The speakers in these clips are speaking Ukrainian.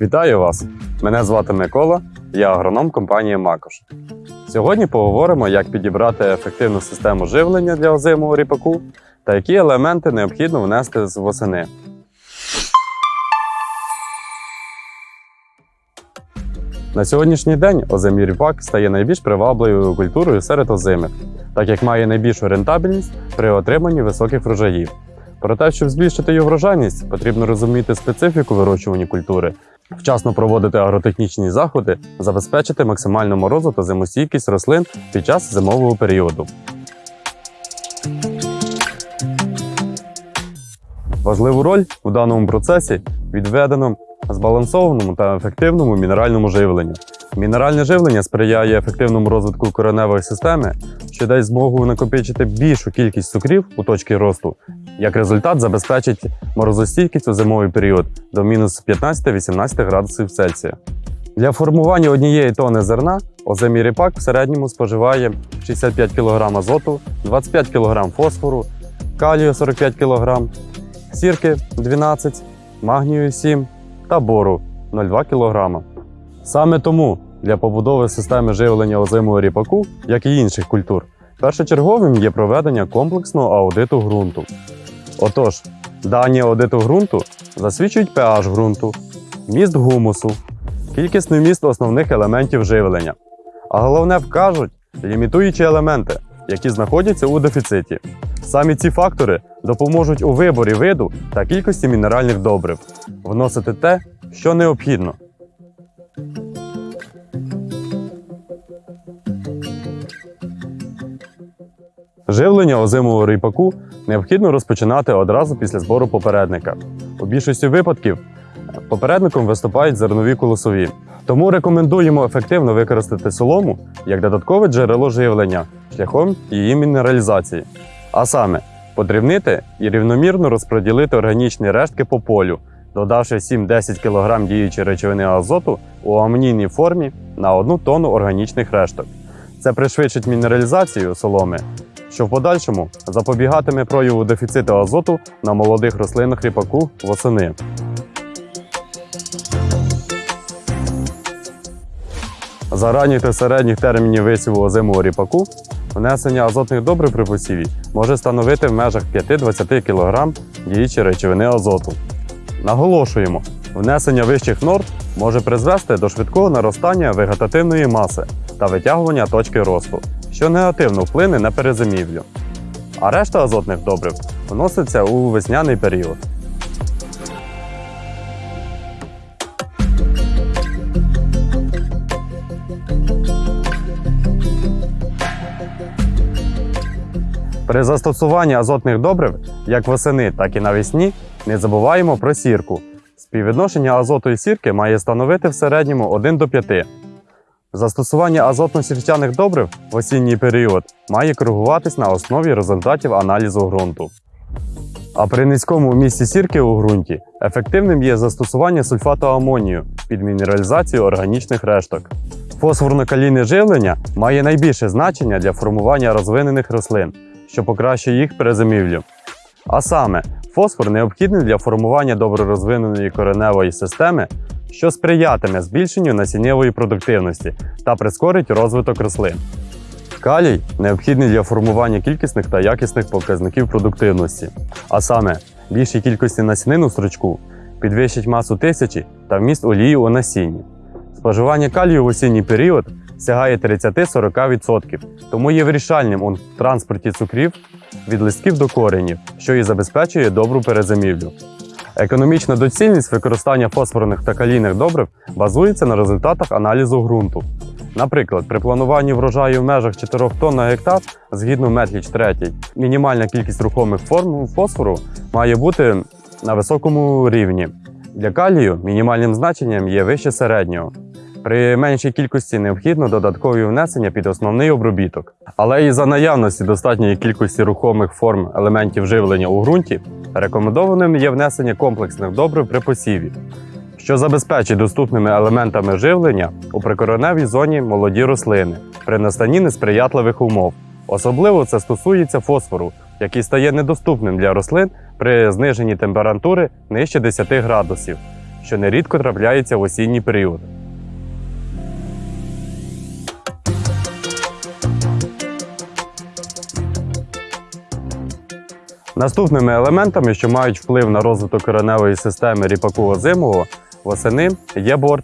Вітаю вас! Мене звати Микола, я агроном компанії Макош. Сьогодні поговоримо, як підібрати ефективну систему живлення для озимого ріпаку та які елементи необхідно внести з восени. На сьогоднішній день озимий ріпак стає найбільш привабливою культурою серед озимих, так як має найбільшу рентабельність при отриманні високих врожаїв. Проте, щоб збільшити його врожайність, потрібно розуміти специфіку вирощування культури, вчасно проводити агротехнічні заходи, забезпечити максимальну морозу та зимостійкість рослин під час зимового періоду. Важливу роль у даному процесі відведено збалансованому та ефективному мінеральному живленню. Мінеральне живлення сприяє ефективному розвитку кореневої системи, що дасть змогу накопичити більшу кількість цукрів у точці росту. Як результат, забезпечить морозостійкість у зимовий період до мінус 15-18 градусів Цельсія. Для формування однієї тони зерна озимий ріпак в середньому споживає 65 кг азоту, 25 кг фосфору, калію 45 кг, сірки 12, магнію 7 та бору 0,2 кг. Саме тому для побудови системи живлення озимого ріпаку, як і інших культур, першочерговим є проведення комплексного аудиту ґрунту. Отож, дані аудиту ґрунту засвідчують pH ґрунту, міст гумусу, кількісний міст основних елементів живлення, а головне вкажуть лімітуючі елементи, які знаходяться у дефіциті. Самі ці фактори допоможуть у виборі виду та кількості мінеральних добрив, вносити те, що необхідно. Живлення озимого ріпаку необхідно розпочинати одразу після збору попередника. У більшості випадків попередником виступають зернові колосові. Тому рекомендуємо ефективно використати солому як додаткове джерело живлення шляхом її мінералізації. А саме подрібнити і рівномірно розподілити органічні рештки по полю, додавши 7-10 кг діючої речовини азоту у амонійній формі на 1 тонну органічних решток. Це пришвидшить мінералізацію соломи, що в подальшому запобігатиме прояву дефіциту азоту на молодих рослинах ріпаку восени. За ранніх та середніх термінів висіву озимого ріпаку внесення азотних добрив при посіві може становити в межах 5-20 кг діючої речовини азоту. Наголошуємо, внесення вищих норм може призвести до швидкого наростання вегетативної маси та витягування точки росту, що негативно вплине на перезимівлю. А решта азотних добрив вноситься у весняний період. При застосуванні азотних добрив як восени, так і навесні не забуваємо про сірку. Співвідношення азоту і сірки має становити в середньому 1 до 5. Застосування азотно-сірчаних добрив в осінній період має коригуватись на основі результатів аналізу ґрунту. А при низькому вмісті сірки у ґрунті ефективним є застосування сульфату амонію під мінералізацію органічних решток. Фосфорно-калійне живлення має найбільше значення для формування розвинених рослин, що покращує їх перезимівлю. А саме, фосфор необхідний для формування добре розвиненої кореневої системи, що сприятиме збільшенню насіннєвої продуктивності та прискорить розвиток рослин. Калій необхідний для формування кількісних та якісних показників продуктивності, а саме більшій кількості насінин у стручку підвищить масу тисячі та вміст олії у насінні. Споживання калію в осінній період сягає 30-40%, тому є вирішальним у транспорті цукрів від листків до коренів, що і забезпечує добру перезимівлю. Економічна доцільність використання фосфорних та калійних добрив базується на результатах аналізу ґрунту. Наприклад, при плануванні врожаю в межах 4 тонн на гектар, згідно Метліч 3, мінімальна кількість рухомих форм фосфору має бути на високому рівні. Для калію мінімальним значенням є вище середнього. При меншій кількості необхідно додаткові внесення під основний обробіток. Але і за наявності достатньої кількості рухомих форм елементів живлення у ґрунті рекомендованим є внесення комплексних добрив при посіві, що забезпечить доступними елементами живлення у прикореневій зоні молоді рослини при настанні несприятливих умов. Особливо це стосується фосфору, який стає недоступним для рослин при зниженні температури нижче 10 градусів, що нерідко трапляється в осінній період. Наступними елементами, що мають вплив на розвиток кореневої системи ріпаку озимого, восени є бор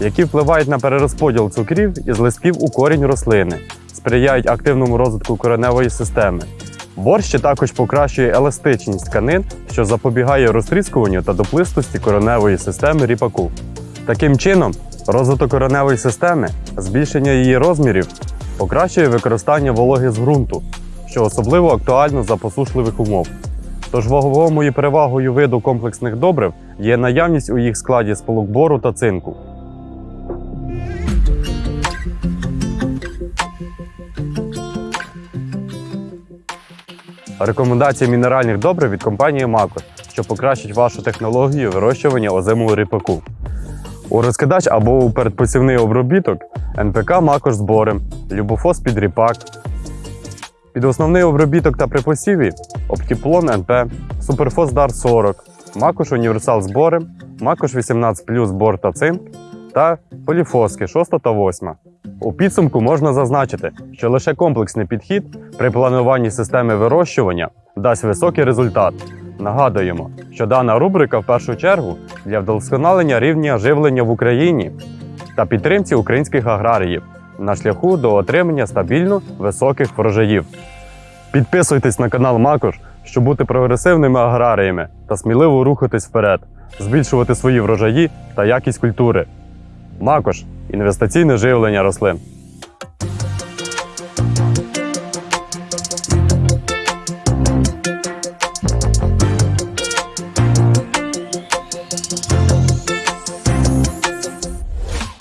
які впливають на перерозподіл цукрів із листків у корінь рослини, сприяють активному розвитку кореневої системи. Бор ще також покращує еластичність тканин, що запобігає розтріскуванню та доплистості кореневої системи ріпаку. Таким чином, розвиток кореневої системи, збільшення її розмірів покращує використання вологи з ґрунту, що особливо актуально за посушливих умов. Тож ваговою перевагою виду комплексних добрив є наявність у їх складі сполук бору та цинку. Рекомендації мінеральних добрив від компанії Макос, що покращить вашу технологію вирощування озимого ріпаку. У розкидач або у передпосівний обробіток НПК Макош збори, Любофос під ріпак. Під основний обробіток та при посіві Оптіплон НП, Суперфос Дар 40, Макош Універсал збори, Макош 18 плюс бор та цинк та поліфоски 6 та 8. У підсумку можна зазначити, що лише комплексний підхід при плануванні системи вирощування дасть високий результат. Нагадуємо, що дана рубрика в першу чергу для вдосконалення рівня живлення в Україні та підтримці українських аграріїв на шляху до отримання стабільно високих врожаїв. Підписуйтесь на канал Макош, щоб бути прогресивними аграріями та сміливо рухатись вперед, збільшувати свої врожаї та якість культури. Макош інвестиційне живлення рослин.